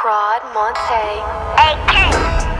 Prod Monte. AK.